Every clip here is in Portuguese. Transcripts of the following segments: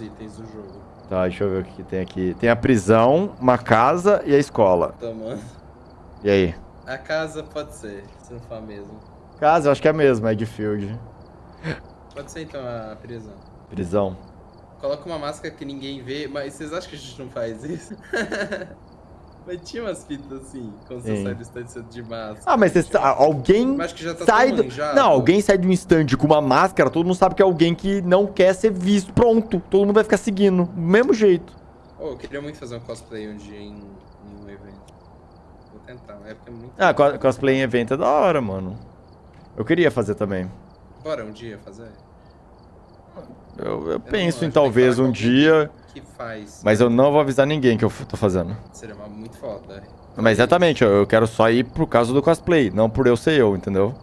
os itens do jogo. Tá, deixa eu ver o que tem aqui. Tem a prisão, uma casa e a escola. Tomando. E aí? A casa pode ser, se não for a mesma. Casa, eu acho que é a mesma, Edfield. Pode ser então a prisão. Prisão. Coloca uma máscara que ninguém vê, mas vocês acham que a gente não faz isso? mas tinha umas fitas assim, quando você sai do estande de máscara. Ah, mas você, ah, alguém tá sai do... manjado. Não, alguém sai de um stand com uma máscara, todo mundo sabe que é alguém que não quer ser visto. Pronto, todo mundo vai ficar seguindo. Do mesmo jeito. Oh, eu queria muito fazer um cosplay um dia em, em um evento. Vou tentar, é porque é muito. Ah, co- cosplay em evento é da hora, mano. Eu queria fazer também. Bora um dia fazer? Eu, eu não penso em que talvez um dia, Que faz. mas eu não vou avisar ninguém que eu tô fazendo. Seria uma- muito foda. Mas exatamente, eu quero só ir por causa do cosplay, não por eu ser eu, entendeu?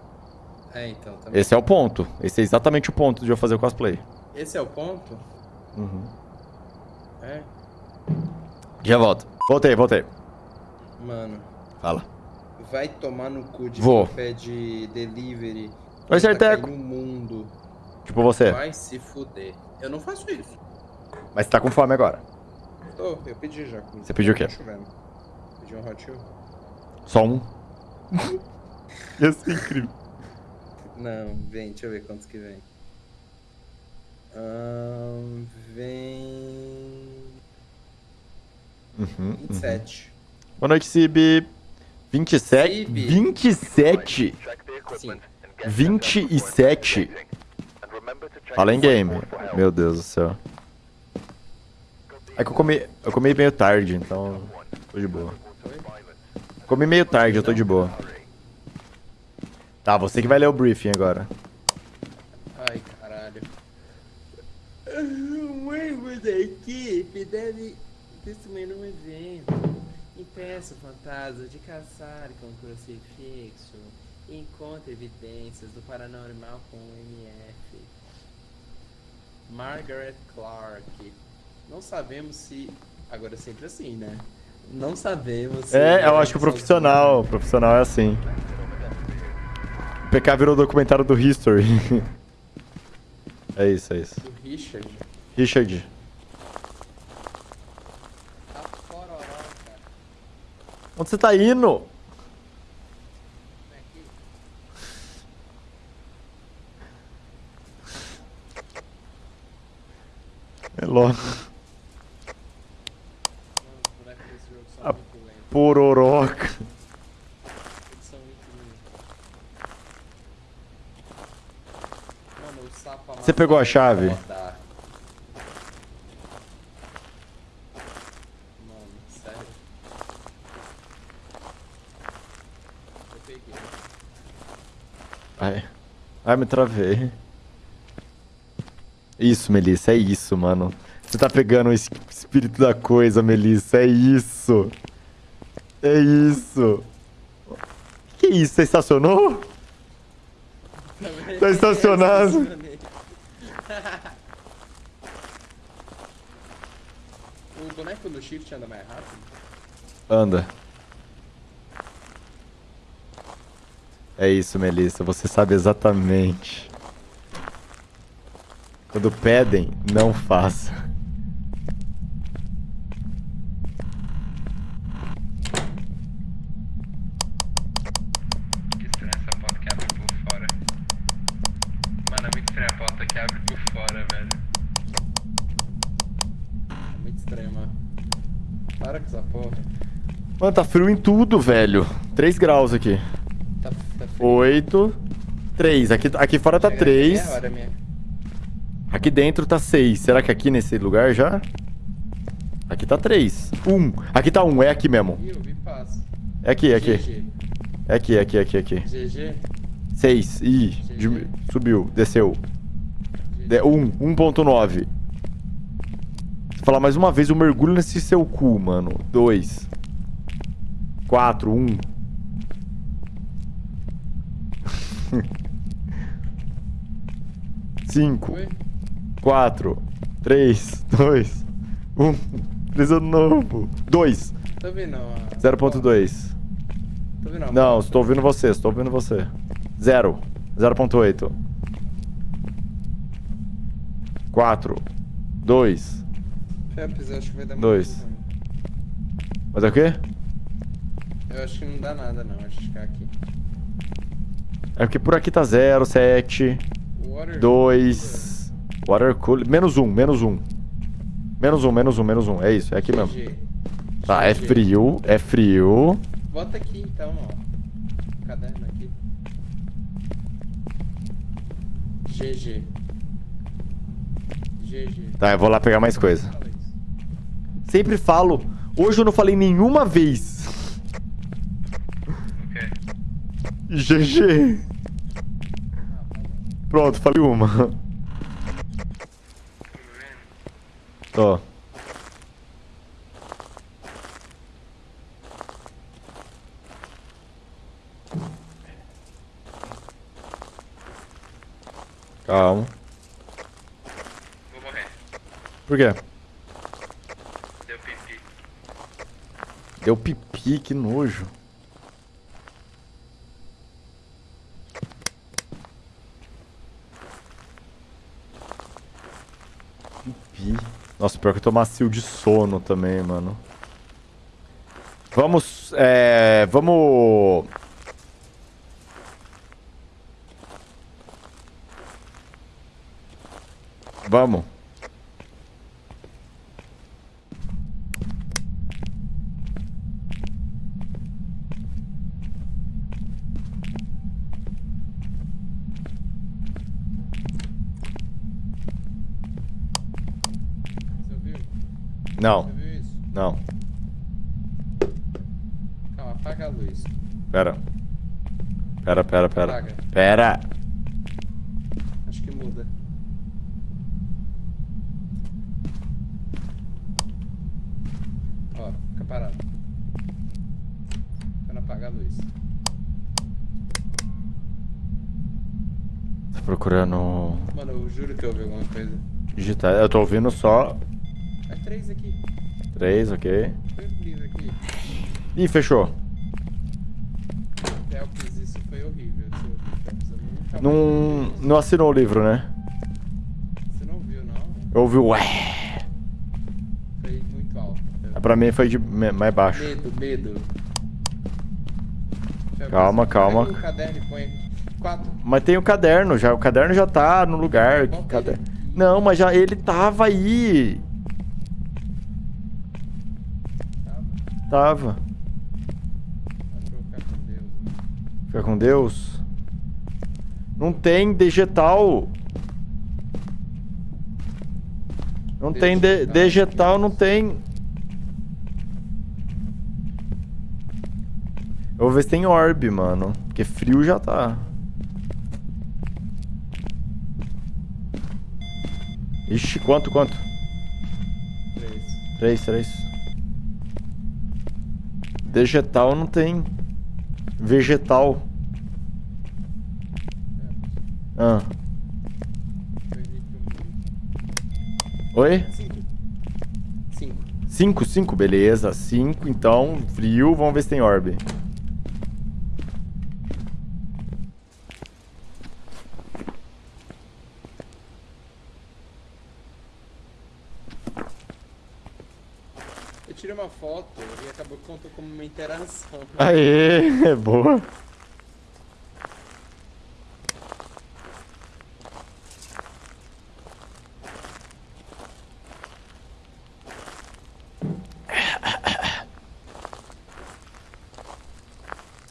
É, então, também. Esse é o ponto. Esse é exatamente o ponto de eu fazer o cosplay. Esse é o ponto? Uhum. É. Já volto. Voltei, voltei. Mano, Fala. vai tomar no cu de Vou. quem pede delivery. Vai ser tá teco. caindo o mundo. Tipo você. Vai se fuder. Eu não faço isso. Mas você tá com fome agora. Tô, eu pedi já. comida. Você pediu o quê? Tá chovendo. Pedi um hot Wheel. Só um. Ia ser incrível. Não, vem, deixa eu ver quantos que vem. Ahn, vem. Uhum, uhum. 27. Boa noite, Cib. 27? Cib. 27? Sim. 27? Fala em game. Meu Deus do céu. É que eu comi, eu comi meio tarde, então tô de boa. Comi meio tarde, eu tô de boa. Tá, você que vai ler o briefing agora. Ai, caralho. Um membro da equipe deve testemunhar um evento. Impeça o fantasma de caçar com um crucifixo. E encontre evidências do paranormal com o MF. Margaret Clark. Não sabemos se. Agora é sempre assim, né? Não sabemos se. É, eu acho que o profissional, o profissional é assim. O PK virou documentário do History. É isso, é isso. O Richard. Richard, onde você tá indo? Aqui. É logo. A. Pororoca. Você pegou a chave? Ai. Ai, me travei. Isso, Melissa, é isso, mano. Você tá pegando o es- espírito da coisa, Melissa, é isso. É isso. Que isso? Você estacionou? Tá estacionado. o boneco do shift anda mais rápido? Anda. É isso, Melissa, você sabe exatamente. Quando pedem, não faça. Que estranha essa porta que abre por fora. Mano, é muito estranha a porta que abre por fora, velho. É muito estranho, mano. Para com essa porra. Mano, tá frio em tudo, velho. 3 graus aqui. Tá, tá frio. 8. 3. Aqui, aqui fora tá Chega 3. meia hora minha. Aqui dentro tá 6. Será que aqui nesse lugar já? Aqui tá 3. 1. Aqui tá 1. É aqui mesmo. Vi passo. É aqui, é aqui. É aqui, é aqui, é aqui, é aqui. GG. 6. Ih, dim- subiu. Desceu. De- 1. 1.9. Se falar mais uma vez, eu mergulho nesse seu cu, mano. 2. 4. 1. Cinco. Oi? 4, 3, 2, 1. Presa novo. 2. Tô a... 0.2. Tô a Não, estou ouvindo você, estou ouvindo você. 0. 0.8. 4. Dois. Felps, eu acho que vai dar Dois. muito ruim. Mas é o quê? Eu acho que não dá nada não, acho que ficar aqui. É porque por aqui tá zero, sete, Water dois. Water cooler. Menos um, menos um. Menos um, menos um, menos um. É isso, é aqui mesmo. GG. Tá, é frio, é frio. Bota aqui então, ó. Caderno aqui. GG. GG. Tá, eu vou lá pegar mais coisa. Sempre falo. Hoje eu não falei nenhuma vez. GG. Ah. Pronto, falei uma. Ó. Calma. Vou morrer. Por quê? Deu pipi. Deu pipi, que nojo. Pipi. Nossa, pior que eu tô macio de sono também, mano. Vamos, é... Vamos... Vamos. Você ouviu? Não, não. Calma, apaga a luz. Pera. Pera, pera, pera. Apaga. Pera. Acho que muda. Ó, fica parado. Quando apagar a luz. Tô procurando Mano, eu juro que eu ouvi alguma coisa. digitar. Eu tô ouvindo só três aqui. três, ok. Aqui. Ih, fechou. Felps, isso foi horrível. Eu Não, não assinou o livro, né? Você não viu, não? Eu ouvi o ué. Foi muito alto. Felps. Pra mim foi de mais baixo. Medo, medo. Calma, calma. O caderno. Mas tem o caderno já. O caderno já tá no lugar. Caderno. Não, mas já ele tava aí. Tava. Acho que eu vou ficar com Deus. né? Fica com Deus. Não tem digital. Não tem de, digital, não tem. Eu vou ver se tem orb, mano. Porque frio já tá. Ixi, quanto, quanto? Três. Três, três. Digital não tem. Vegetal. Felps, Ah. Oi? Cinco. Cinco. 5, 5, beleza. 5, então, frio. Vamos ver se tem orb. Uma foto e acabou contou como uma interação. Aê, é boa.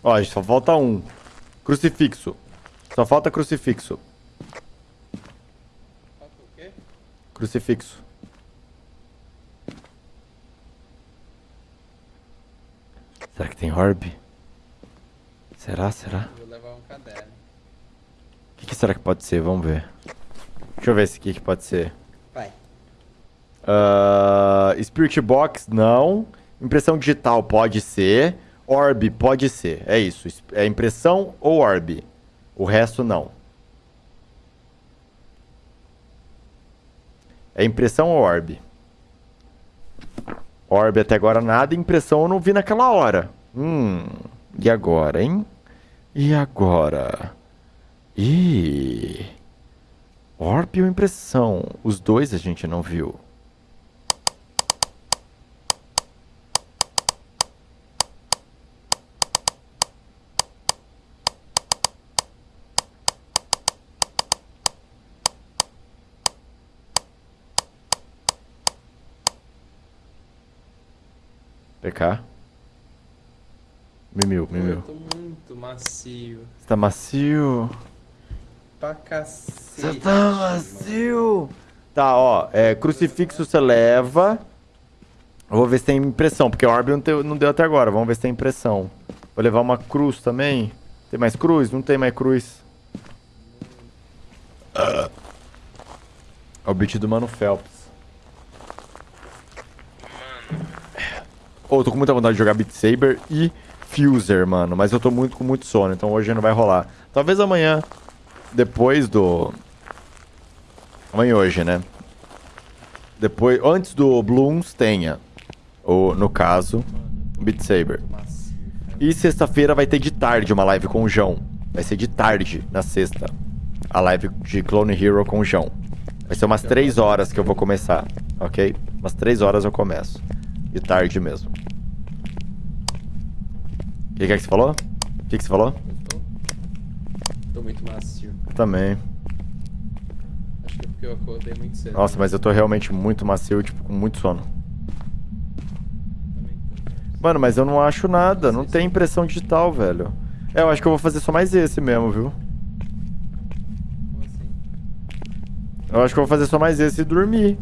Ó, só falta um. Crucifixo. Só falta crucifixo. Falta o quê? Crucifixo. Será que tem orb? Será, será? Vou levar um caderno. O que, que será que pode ser? Vamos ver. Deixa eu ver esse aqui que pode ser. Vai. Ah, Spirit Box, não. Impressão digital pode ser. Orb pode ser. É isso. É impressão ou orb. O resto não. É impressão ou orb? Orb até agora nada. Impressão eu não vi naquela hora. Hum, e agora, hein? E agora? E ópio ou impressão? Os dois a gente não viu. PK. Mimil, Eu mimil. tô muito macio. Você tá macio? Pra cacete. Você tá macio? Tá, ó. É, crucifixo você leva. Eu vou ver se tem impressão, porque o orbe não, te- não deu até agora. Vamos ver se tem impressão. Vou levar uma cruz também. Tem mais cruz? Não tem mais cruz. É o beat do Mano Phelps. Ô, eu tô com muita vontade de jogar Beat Saber e Fuser, mano. Mas eu tô muito com muito sono, então hoje não vai rolar. Talvez amanhã, depois do... Amanhã hoje, né? Depois, antes do Blooms tenha. Ou, no caso, Beat Saber. E sexta-feira vai ter de tarde uma live com o João. Vai ser de tarde, na sexta. A live de Clone Hero com o João. Vai ser umas 3 horas que eu vou começar, ok? Umas 3 horas eu começo. De tarde mesmo. O que, que é que você falou? O que, que você falou? Eu tô... tô muito macio. Também. Acho que é porque eu acordei muito cedo. Nossa, mas eu tô realmente muito macio, tipo, com muito sono. Também tô. Mano, mas eu não acho nada. Não tem impressão digital, velho. É, eu acho que eu vou fazer só mais esse mesmo, viu? Como assim? Eu acho que eu vou fazer só mais esse e dormir.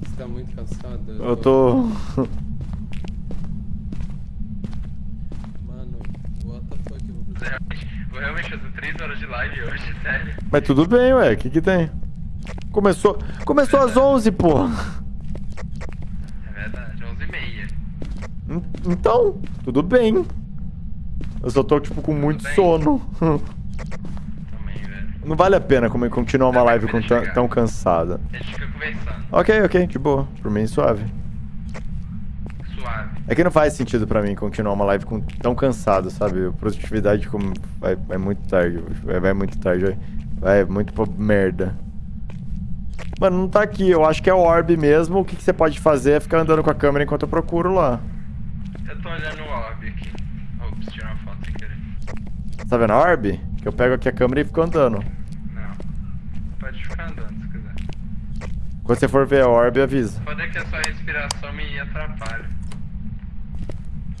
Você tá muito cansado? Eu tô. Mano, vou realmente fazer 3 horas de live hoje, sério. Mas tudo bem, ué. O que que tem? Começou. Começou às 11, pô. É verdade, 11h30. En- Então, tudo bem. Eu só tô, tipo, com muito bem. sono. Também, velho. Não vale a pena continuar uma live com tão cansada. A gente fica conversando. Ok, ok, de boa. Por mim, suave. É que não faz sentido pra mim continuar uma live com tão cansado, sabe? A produtividade como vai, vai muito tarde. Vai, vai muito tarde, vai, vai muito pra merda. Mano, não tá aqui. Eu acho que é o orb mesmo. O que, que você pode fazer é ficar andando com a câmera enquanto eu procuro lá. Eu tô olhando o orb aqui. Ops, tirar uma foto sem querer. Tá vendo a orb? Que eu pego aqui a câmera e fico andando. Não. Pode ficar andando se quiser. Quando você for ver a orb, avisa. Pode é que a sua respiração me atrapalha.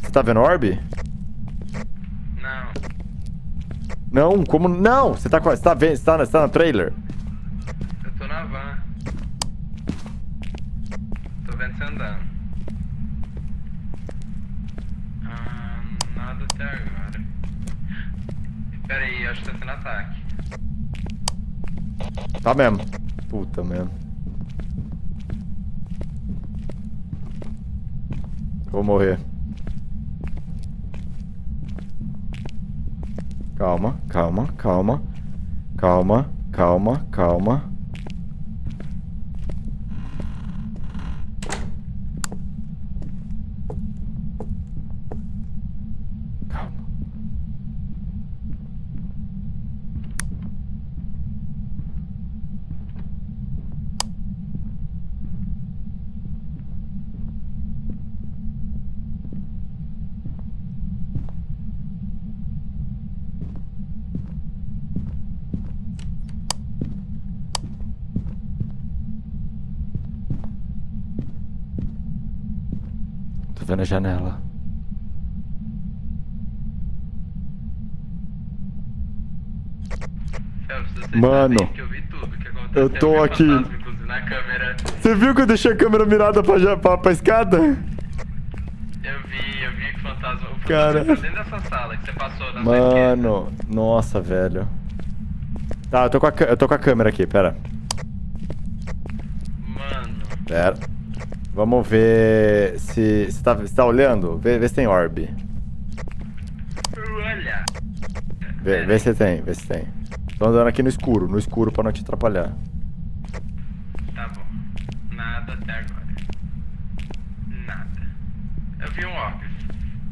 Você tá vendo orb? Não. Não, como. Não! Você tá, você tá vendo? Você tá, na- você tá no trailer? Eu tô na van. Tô vendo você andando. Ah, nada até agora. Pera aí, acho que tá sendo ataque. Tá mesmo. Puta mesmo. Vou morrer. Calma, calma. Calma, calma, calma. Calma. Tô vendo a janela. Mano, eu tô aqui. Você viu que eu deixei a câmera mirada pra, pra, pra escada? Eu vi, eu vi que o fantasma. O Cara. tá dentro dessa sala que você passou na. Mano, nossa, velho. Tá, eu tô com a, eu tô com a câmera aqui, pera. Mano. Pera. Vamos ver se. Você tá, tá olhando? Vê, vê se tem orb. Olha. Vê, vê se tem, vê se tem. Tô andando aqui no escuro, no escuro pra não te atrapalhar. Tá bom. Nada até agora. Nada. Eu vi um orb.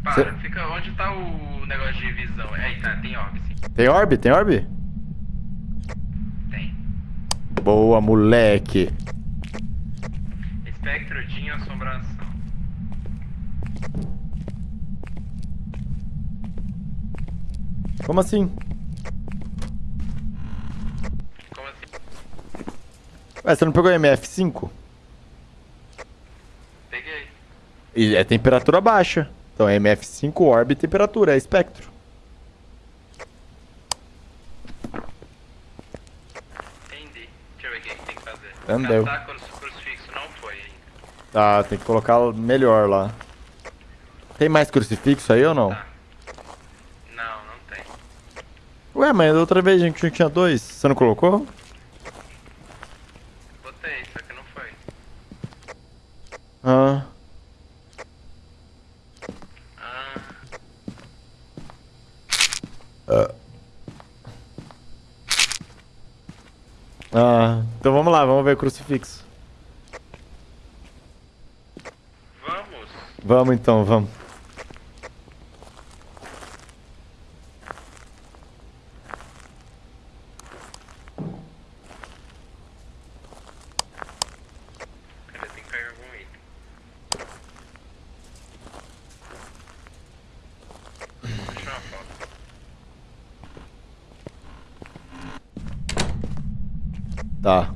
Para, Cê- fica. Onde tá o negócio de visão? Aí tá, tem orb sim. Tem orb? Tem orb? Tem. Boa, moleque. Espectro de assombração. Como assim? Como assim? Ué, você não pegou MF5? Peguei. E é temperatura baixa. Então é MF5 orb e temperatura, é espectro. Entendi. Deixa eu ver o que tem que fazer. Caçar cruz- crucifixo não foi ainda. Tá, tem que colocar melhor lá. Tem mais crucifixo aí ou não? Tá. Não, não tem. Ué, mas da outra vez a gente tinha dois. Você não colocou? Botei, só que não foi. Ah. Ah, Ah. Então vamos lá, vamos ver o crucifixo. Vamos. Então, vamos. Tá.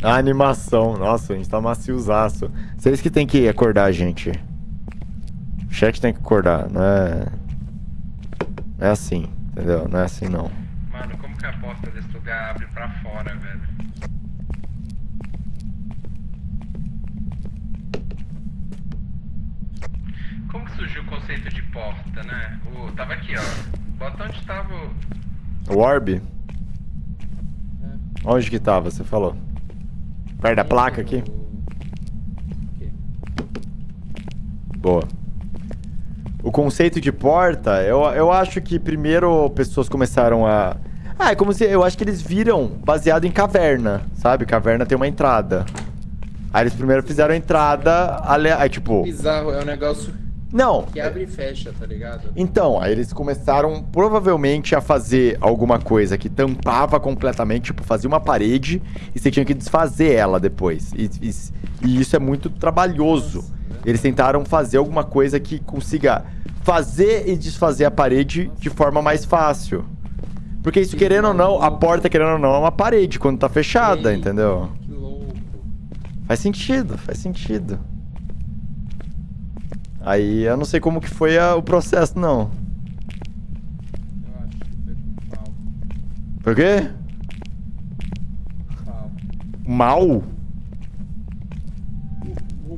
A animação. Nossa, a gente tá maciozaço. Vocês que tem que acordar a gente. O chat tem que acordar, não é... Não é assim, entendeu? Não é assim não. Mano, como que a porta desse lugar abre pra fora, velho? Como que surgiu o conceito de porta, né? O, tava aqui, ó. Bota onde tava o... O orb? É. Onde que tava, você falou? Perto da placa aqui? Aqui. Boa. O conceito de porta, eu, eu acho que primeiro pessoas começaram a. Ah, é como se. Eu acho que eles viram baseado em caverna, sabe? Caverna tem uma entrada. Aí eles primeiro fizeram a entrada. Ale... Aí, tipo. Bizarro, é um negócio Não. que abre e fecha, tá ligado? Então, aí eles começaram provavelmente a fazer alguma coisa que tampava completamente, tipo, fazia uma parede e você tinha que desfazer ela depois. E, e- e isso é muito trabalhoso. Nossa? Eles tentaram fazer alguma coisa que consiga fazer e desfazer a parede de forma mais fácil. Porque isso, Que querendo ou não, a porta, querendo ou não, é uma parede quando tá fechada, entendeu? Que louco. Faz sentido, faz sentido. Aí eu não sei como que foi a- o processo, não. Eu acho que foi com pau. Por quê? Pau. Mal?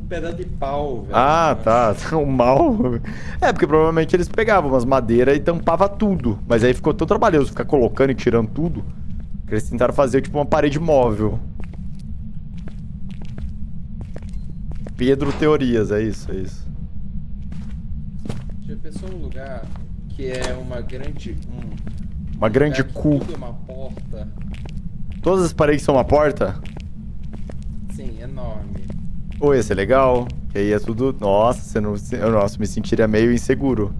Um pedaço de pau, velho. Ah, tá. O mal. É, porque provavelmente eles pegavam umas madeiras e tampava tudo. Mas aí ficou tão trabalhoso ficar colocando e tirando tudo. Que eles tentaram fazer tipo uma parede móvel. Pedro Teorias, é isso, é isso. Já pensou num lugar que é uma grande. Um, Uma grande cu. Tudo é uma porta. Todas as paredes são uma porta? Sim, enorme. Pô, ia ser legal. Que aí é tudo. Nossa, você não. eu, Nossa, me sentiria meio inseguro.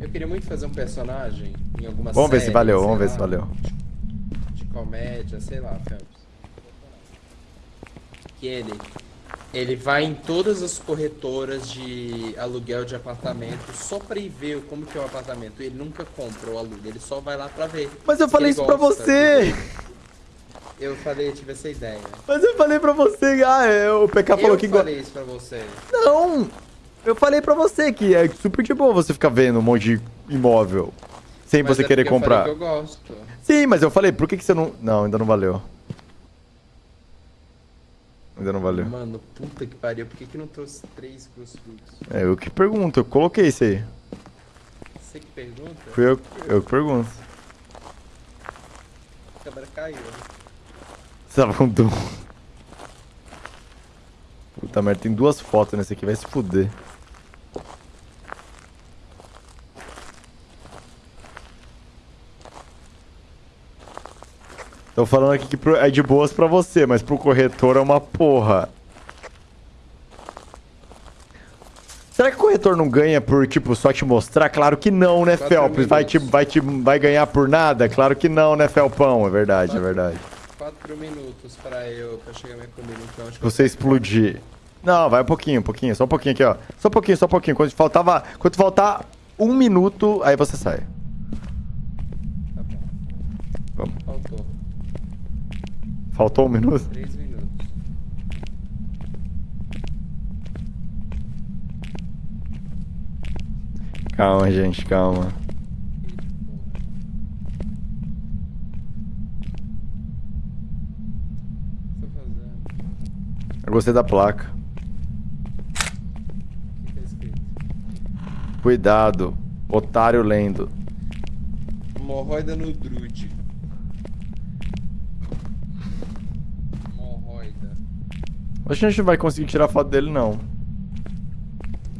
Eu queria muito fazer um personagem em alguma Vamos ver se série, valeu, vamos ver lá, se valeu. De comédia, sei lá, Phelps. Que ele. Ele vai em todas as corretoras de aluguel de apartamento só pra ir ver como que é o apartamento. Ele nunca compra ou aluga, ele só vai lá pra ver. Mas eu falei isso pra você! Eu falei, eu tive essa ideia. Mas eu falei pra você. Ah, é, o PK falou eu que gosta. falei isso pra você. Não! Eu falei pra você que é super de boa você ficar vendo um monte de imóvel sem Mas você é querer eu comprar. falei que eu gosto. Sim, mas eu falei, por que, que você não. Não, ainda não valeu. Ainda não valeu. Mano, puta que pariu, por que, que não trouxe três crucifixos? É eu que pergunto, eu coloquei isso aí. Você que pergunta? Fui eu, eu que pergunto. A câmera caiu. né? Você tava com dom. Puta merda, tem duas fotos nesse aqui, vai se fuder. Tô falando aqui que é de boas pra você, mas pro corretor é uma porra. Será que o corretor não ganha por, tipo, só te mostrar? Claro que não, né, Felps? Vai, te, vai, te, vai ganhar por nada? Claro que não, né, Felpão? É verdade, é verdade. 4 minutos pra eu pra chegar minha comida, então acho que Você explodir. Não, vai um pouquinho, um pouquinho, só um pouquinho aqui, ó. Só um pouquinho, só um pouquinho. Quando faltava. Quando faltar um minuto, aí você sai. Tá bom. Vamos. Faltou. Faltou um minuto? 3 minutos. Calma, gente, calma. Eu gostei da placa. O que tá escrito? Cuidado. Otário lendo. Hemorroida no drude. Hemorroida. Acho que a gente não vai conseguir tirar foto dele, não.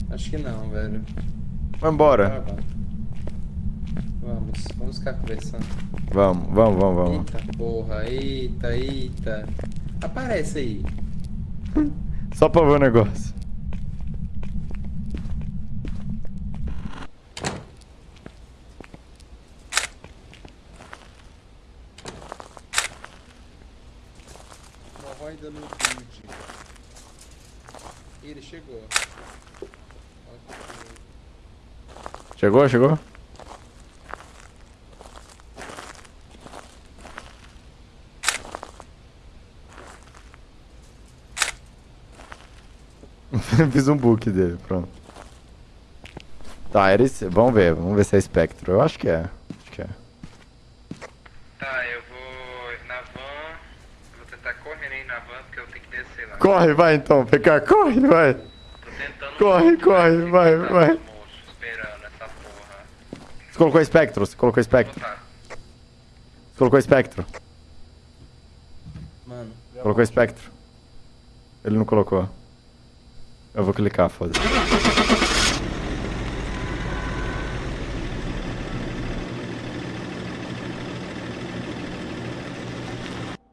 Acho que não, velho. Vai embora. Tá. Vamos, vamos ficar conversando. Vamos, vamos, vamos, vamos. Eita porra, eita, eita. Aparece aí. Só pra ver o negócio. Hemorroida no drude. Ele chegou. Chegou, chegou? Fiz um book dele, pronto. Tá, era esse. Vamos ver, vamos ver se é espectro. Eu acho que é. Acho que é. Tá, eu vou na van. Eu vou tentar correr aí na van porque eu tenho que descer lá. Corre, vai então, PK, corre, vai. Tô tentando. Corre, corre, vai, Tá, vai. moço, esperando essa porra. Você colocou espectro, você colocou espectro. Você colocou espectro. Mano, Colocou espectro. Ele não colocou. Eu vou clicar, foda-se.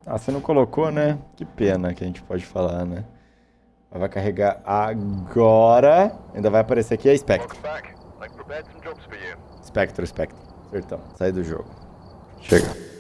Ah, você não colocou, né? Que pena que a gente pode falar, né? Ela Vai carregar agora. Ainda vai aparecer aqui a you. Espectro, espectro. Acertão. Sai do jogo. Chega.